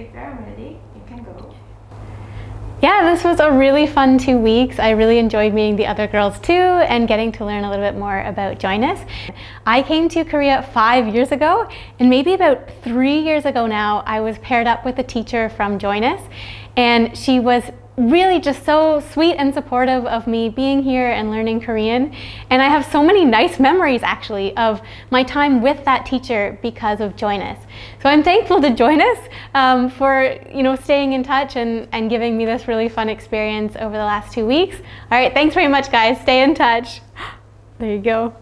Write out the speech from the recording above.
if you're ready, you can go. Yeah, this was a really fun two weeks. I really enjoyed meeting the other girls too and getting to learn a little bit more about Join Us. I came to Korea five years ago and maybe about three years ago now, I was paired up with a teacher from Join Us and she was really just so sweet and supportive of me being here and learning Korean. And I have so many nice memories actually of my time with that teacher because of Join Us. So I'm thankful to Join Us um, for you know staying in touch and, and giving me this really fun experience over the last two weeks. All right, thanks very much guys. Stay in touch. There you go.